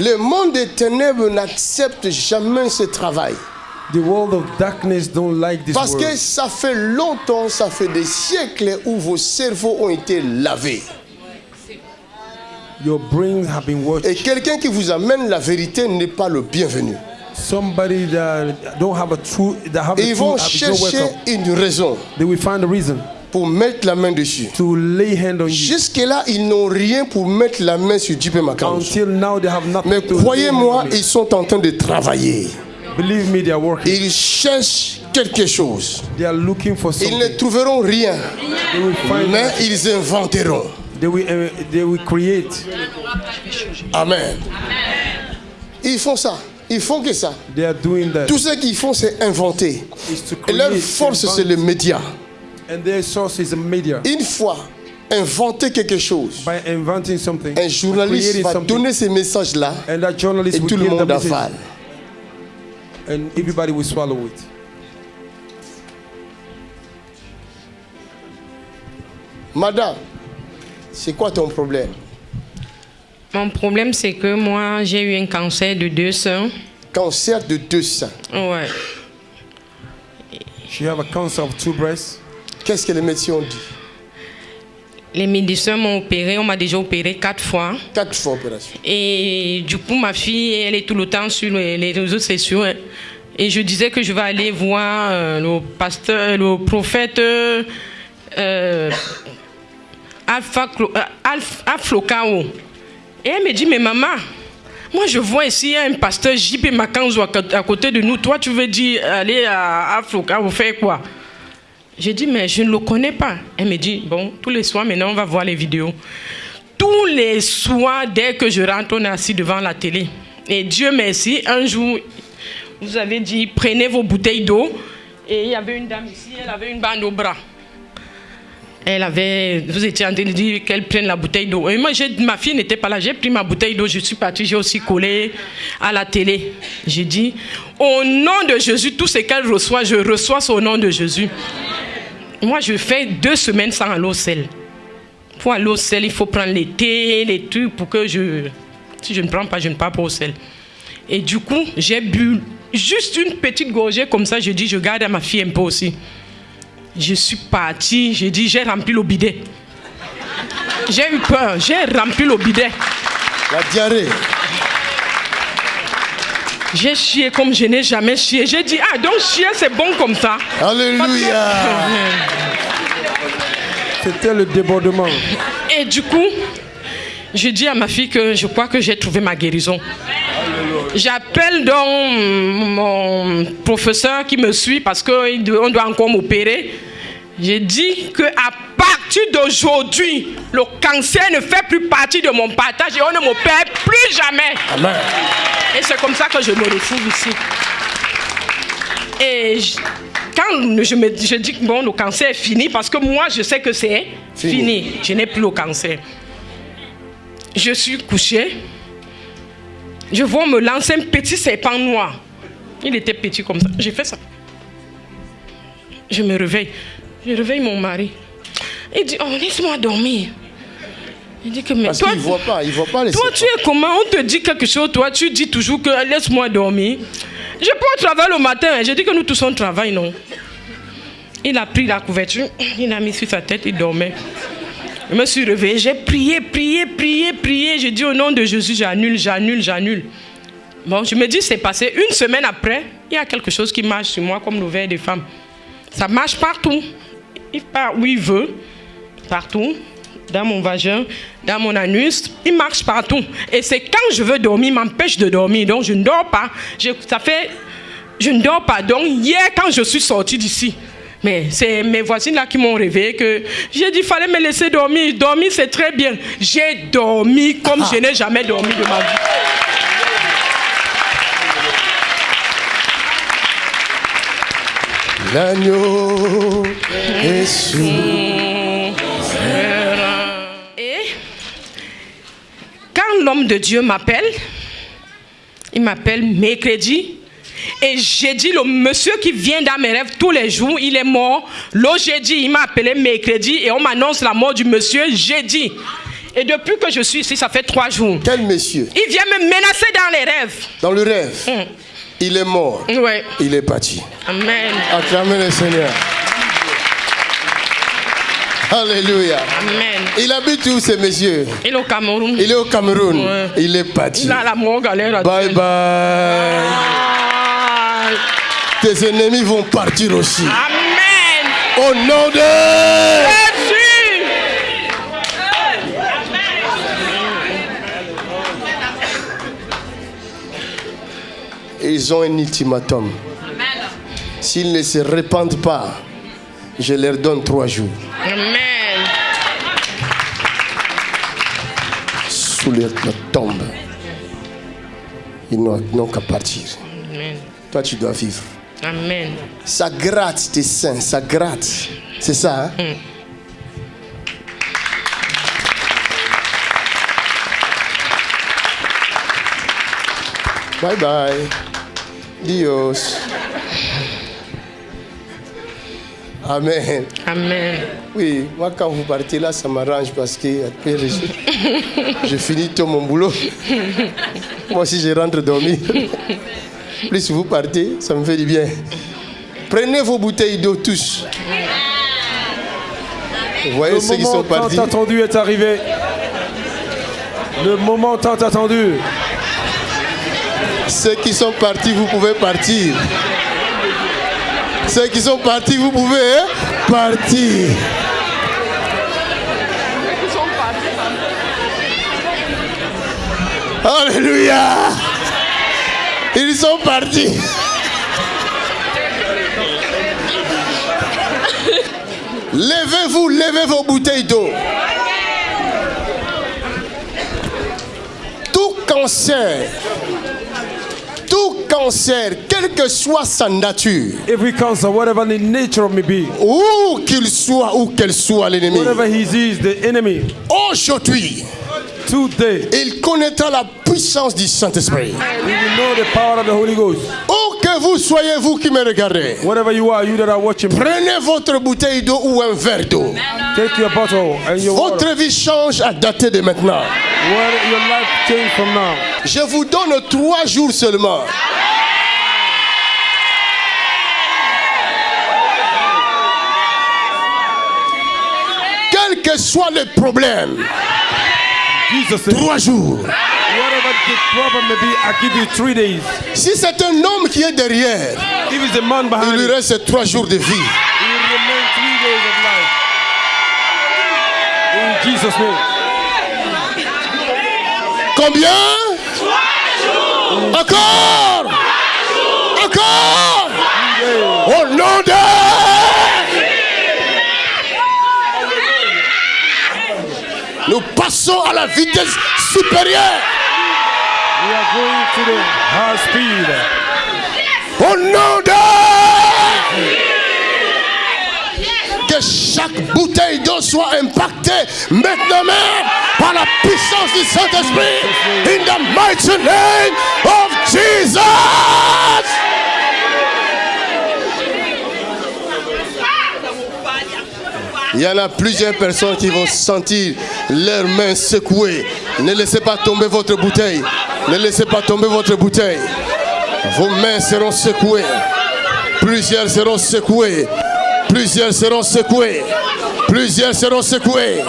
Le monde des ténèbres n'accepte jamais ce travail. The world of darkness don't like this Parce que ça fait longtemps, ça fait des siècles où vos cerveaux ont été lavés. Your brains have been Et washed. quelqu'un qui vous amène la vérité n'est pas le bienvenu. Somebody that don't have a true that have Et a ils true vont chercher une raison They will find a reason pour mettre la main dessus. to lay hand on you. Jusque-là, ils n'ont rien pour mettre la main sur J.P. Makanz. Until now, they have nothing Mais croyez-moi, ils sont en train de travailler. Believe me, they are working. Ils cherchent quelque chose. They are looking for Ils ne something. trouveront rien, They will find. mais ils inventeront. They will. Uh, they will create. Amen. Ils font ça. Ils font que ça. They are doing that. Tout ce qu'ils font, c'est inventer. Et leur force, c'est le média. And their source is the media. Une fois inventer quelque chose, By inventing something, un journaliste va something, donner ces messages-là and that journalist et will tout le give the monde message, avale. and everybody will swallow it. Madame, c'est quoi ton problème? Mon problème, c'est que moi, j'ai eu un cancer de deux seins. Cancer de deux seins. Ouais. She have a cancer of two breasts. Qu'est-ce que les médecins ont dit? Les médecins m'ont opéré, on m'a déjà opéré quatre fois. Quatre fois opération. Et du coup, ma fille, elle est tout le temps sur les réseaux sociaux. hein. Et je disais que je vais aller voir euh, le pasteur, le prophète euh, euh, Alpha, euh, Alpha- Aflokao. Et elle me dit, mais maman, moi je vois ici un pasteur JP Makanzo à côté de nous. Toi, tu veux dire aller à Aflokao faire quoi? J'ai dit, mais je ne le connais pas. Elle me dit, bon, tous les soirs, maintenant, on va voir les vidéos. Tous les soirs, dès que je rentre, on est assis devant la télé. Et Dieu merci, un jour, vous avez dit, prenez vos bouteilles d'eau. Et il y avait une dame ici, elle avait une bande au bras. Elle avait, vous étiez en train de dire qu'elle prenne la bouteille d'eau. Et moi, ma fille n'était pas là. J'ai pris ma bouteille d'eau, je suis partie, j'ai aussi collé à la télé. J'ai dit, au nom de Jésus, tout ce qu'elle reçoit, je reçois au nom de Jésus. Moi, je fais deux semaines sans aller au sel. Pour aller au sel, il faut prendre les thés, les trucs pour que je. Si je ne prends pas, je ne pars pas au sel. Et du coup, j'ai bu juste une petite gorgée comme ça. Je dis, je garde à ma fille un peu aussi. Je suis partie, j'ai dit, j'ai rempli le bidet. J'ai eu peur, j'ai rempli le bidet. La diarrhée. J'ai chié comme je n'ai jamais chié. J'ai dit, ah, donc chier, c'est bon comme ça. Alléluia. C'était le débordement. Et du coup, je dis à ma fille que je crois que j'ai trouvé ma guérison. J'appelle donc mon professeur qui me suit parce qu'on doit encore m'opérer. J'ai dit que à partir d'aujourd'hui, le cancer ne fait plus partie de mon partage et on ne m'opère plus jamais. Amen. Et c'est comme ça que je me retrouve ici. Et je- quand je, me, je dis que bon, le cancer est fini, parce que moi, je sais que c'est Fini. fini. Je n'ai plus le cancer. Je suis couchée. Je vois me lancer un petit serpent noir. Il était petit comme ça. J'ai fait ça. Je me réveille. Je réveille mon mari. Il dit, oh, laisse-moi dormir. Il dit que, mais Parce toi, voit pas, il ne voit pas les toi, tu es comment? On te dit quelque chose, toi, tu dis toujours que laisse-moi dormir. Je peux au travail le matin, hein. j'ai dit que nous tous on travaille, non? Il a pris la couverture, il a mis sur sa tête, il dormait. Je me suis réveillée, j'ai prié, prié, prié, prié. J'ai dit au nom de Jésus, j'annule, j'annule, j'annule. Bon, je me dis, c'est passé. Une semaine après, il y a quelque chose qui marche sur moi comme le verre des femmes. Ça marche partout. Il part où il veut, partout, dans mon vagin, dans mon anus. Il marche partout. Et c'est quand je veux dormir, il m'empêche de dormir. Donc je ne dors pas. Je- ça fait, je ne dors pas. Donc hier, quand je suis sortie d'ici, mais c'est mes voisines là qui m'ont réveillé que j'ai dit fallait me laisser dormir. Dormir c'est très bien. J'ai dormi comme je n'ai jamais dormi de ma vie. L'agneau est. Et quand l'homme de Dieu m'appelle, il m'appelle mercredi. Et j'ai dit, le monsieur qui vient dans mes rêves tous les jours, il est mort. Le jeudi, il m'a appelé mercredi et on m'annonce la mort du monsieur jeudi. Et depuis que je suis ici, ça fait trois jours. Quel monsieur? Il vient me menacer dans les rêves. Dans le rêve, Hum. Il est mort. Ouais. Il est parti. Amen. Acclamez le Seigneur. Alléluia. Amen. Il habite où ce monsieur Il est au Cameroun. Il est au Cameroun. Ouais. Il est parti. Il a la Bye actuelle. bye. Ah. Tes ennemis vont partir aussi. Amen. Au nom de... Ils ont un ultimatum. S'ils ne se répandent pas, je leur donne trois jours. Amen. Sous leur tombe. Ils n'ont qu'à partir. Amen. Toi, tu dois vivre. Amen. Ça gratte tes seins, ça gratte. C'est ça, hein? Bye bye. Dios. Amen. Amen. Oui, moi quand vous partez là, ça m'arrange parce que après, je, je finis tout mon boulot. Moi aussi, je rentre dormir. Plus vous partez, ça me fait du bien. Prenez vos bouteilles d'eau tous. Vous voyez Le ceux qui moment sont partis tant attendu est arrivé. Le moment tant attendu. Ceux qui sont partis, vous pouvez partir. Ceux qui sont partis, vous pouvez hein, partir. Alléluia. Ils sont partis. Levez-vous, levez vos bouteilles d'eau. Tout cancer, tout cancer, quelle que soit sa nature, Every cancer, whatever the nature of me be, où qu'il soit, où qu'elle soit l'ennemi, whatever he is, the enemy, aujourd'hui, today, il connaîtra la puissance du Saint-Esprit. we will know the power of the Holy Ghost. Que vous soyez, vous qui me regardez, Whatever you are, you that are watching, prenez votre bouteille d'eau ou un verre d'eau. take your bottle and your water. Votre vie change à dater de maintenant. What your life change from now. Je vous donne trois jours seulement. Quel que soit le problème, Jesus trois jours. Whatever the problem may be, I give you three days? Si c'est un homme qui est derrière, If it's a man il behind lui it, reste trois jours de vie. he will remain three days of life. In Jesus' name. Combien? Encore Encore Au nom de... Nous passons à la vitesse supérieure. Au nom de... Que chaque bouteille d'eau soit impactée maintenant par la puissance du Saint-Esprit. In the mighty name of Jesus. Il y en a plusieurs personnes qui vont sentir leurs mains secouées. Ne laissez pas tomber votre bouteille. Ne laissez pas tomber votre bouteille. Vos mains seront secouées. Plusieurs seront secoués. Plusieurs seront secoués. Plusieurs seront secoués.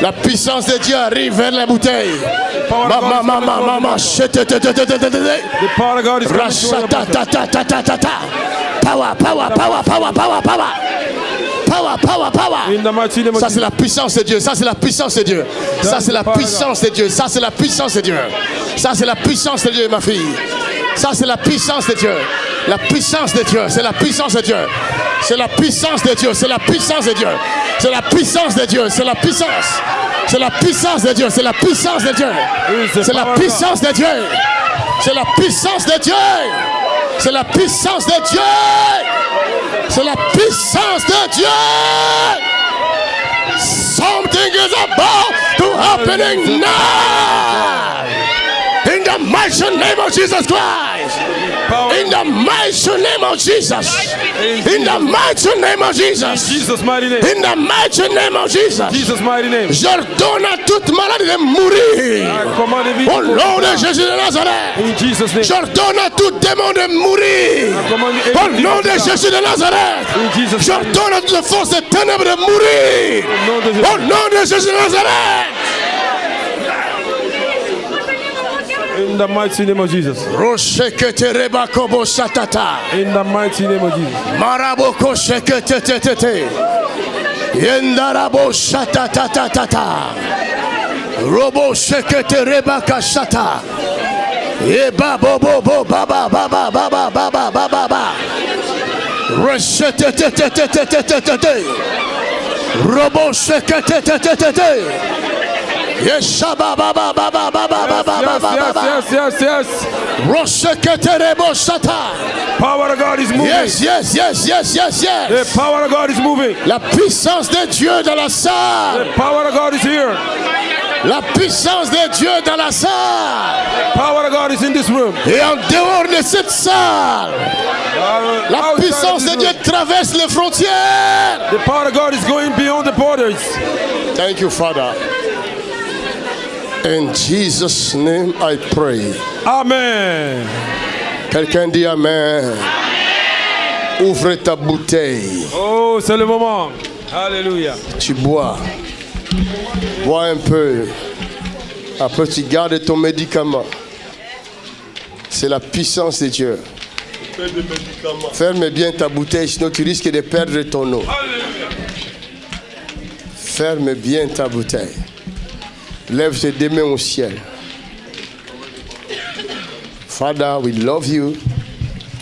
La puissance de Dieu arrive vers la bouteille. Mama, mama, mama, power. Power, power, power, power, power, power. Power, Ça c'est la puissance de Dieu, ça c'est la puissance de Dieu. Ça c'est la puissance de Dieu, ça c'est la puissance de Dieu. Ça c'est la puissance de Dieu ma fille. Ça c'est la puissance de Dieu. La puissance de Dieu, c'est la puissance de Dieu. C'est la puissance de Dieu, c'est la puissance de Dieu. C'est la puissance de Dieu, c'est la puissance. C'est la puissance de Dieu, c'est la puissance de Dieu. C'est la puissance de Dieu. C'est la puissance de Dieu. C'est la puissance de Dieu. C'est la puissance de Dieu. Something is about to happening now. In the mighty name of Jesus Christ. Power In the mighty name of Jesus. In the mighty name of Jesus. Jesus' mighty name. In the mighty name of Jesus. Jesus' mighty name. J'ordonne à toute maladie de mourir. The Au nom de Jésus de Nazareth. In Jesus' name. J'ordonne à tout démon de mourir. The Au nom de. Jésus de Nazareth. In Jesus'. J'ordonne à toute force de ténèbres de mourir. Au nom de Jésus de Nazareth. In the mighty name of Jesus. Rosheketereba kobo satata. In the mighty name of Jesus. Robo sheketereba kashata. Eba bo bo bo ba ba ba ba ba ba ba ba ba ba ba. Reshetetetetetetetete. Robo sheketetetetete. Yeshaba ba ba ba ba ba ba ba ba ba ba ba ba. Yes, yes, yes, yes. Power of God is moving. Yes, yes, yes, yes, yes, The yes. power of God is moving. La puissance de Dieu dans la salle. The power of God is here. La puissance de Dieu dans la salle. Power of God is in this room. Et en dehors de cette salle, Uh, la puissance de Dieu room, traverse les frontières. The power of God is going beyond the borders. Thank you, Father. In Jesus' name I pray. Amen. Quelqu'un dit Amen. Ouvre ta bouteille. Oh, c'est le moment. Alléluia. Tu bois. Bois un peu. Après, tu gardes ton médicament. C'est la puissance de Dieu. Ferme bien ta bouteille, sinon tu risques de perdre ton eau. Ferme bien ta bouteille. Lève tes deux mains au ciel. Father, we love you.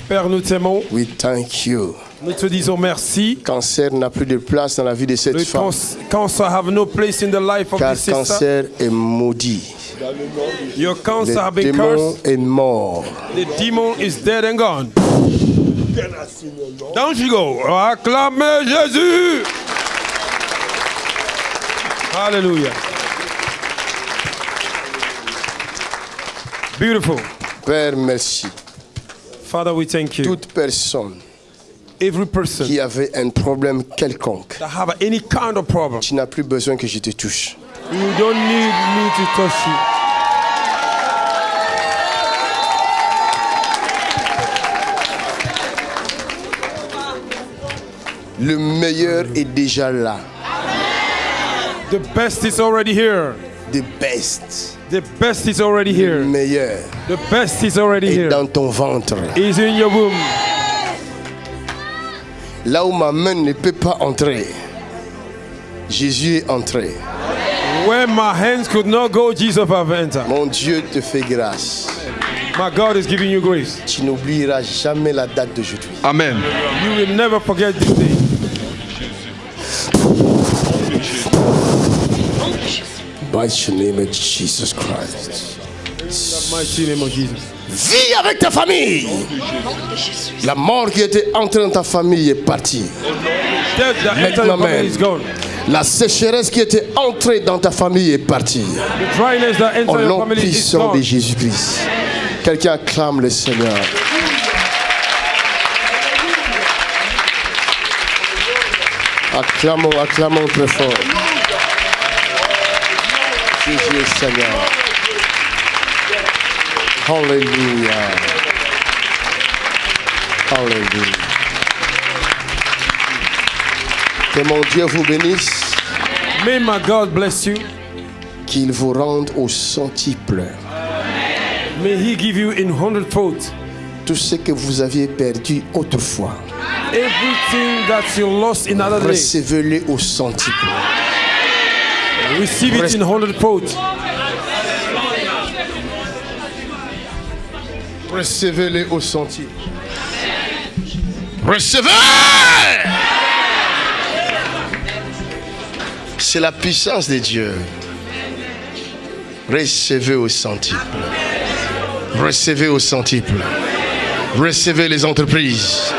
Père, nous t'aimons. We thank you. Nous te disons merci. Cancer n'a plus de place dans la vie de cette Le femme. cancer have no place in the life of Car this sister. cancer est maudit. Your Le cancer have been démon cursed. est mort. The demon is dead and gone. Down she go. Acclamez Jésus. Hallelujah. Beautiful. Père, merci. Father, we thank you. Toute personne Every person qui avait un problème quelconque, that have any kind of problem, tu n'as plus besoin que je te touche. you don't need me to touch you. Le meilleur est déjà là. The best is already here. The best. The best is already Le here. meilleur The best is already est here. dans ton ventre. Is in your womb. Là où ma main ne peut pas entrer, Jésus est entré. Where my hands could not go, Jesus have entered. Mon Dieu te fait grâce. My God is giving you grace. Tu n'oublieras jamais la date d'aujourd'hui. Amen. You will never forget this day. By the name of Jesus Christ. The mighty Jesus. Vis avec ta famille. La mort qui était entrée dans ta famille est partie. Death that entered Maintenant your family même. is gone. La sécheresse qui était entrée dans ta famille est partie. The dryness that Au entered your nom family is puissant de gone. Jésus-Christ. Quelqu'un acclame le Seigneur. Acclamons, acclamons très fort. Est Seigneur. Alléluia. Alléluia. Que mon Dieu vous bénisse, May my God bless you. qu'il vous rende au centuple. May He give you in hundredfold tout ce que vous aviez perdu autrefois. everything that you lost in other. Recevez-le au centuple. Receive it in hundredfold. Recevez-le au centuple. Recevez C'est la puissance de Dieu. Recevez au centuple. Recevez au centuple. Recevez les entreprises.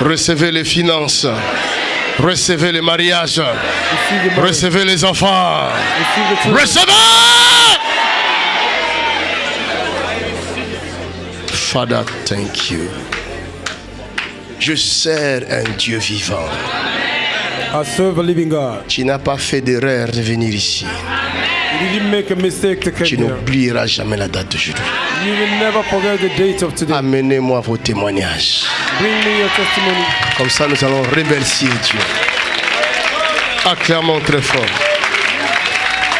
Recevez les finances. Recevez le mariage. Recevez les enfants. Recevez! Father, thank you. Je sers un Dieu vivant. I serve a living God. Tu n'as pas fait d'erreur de venir ici. Tu n'oublieras jamais la date de d'aujourd'hui. Amenez-moi vos témoignages. Bring me your testimony. Comme ça, nous allons remercier Dieu. Acclamons très fort.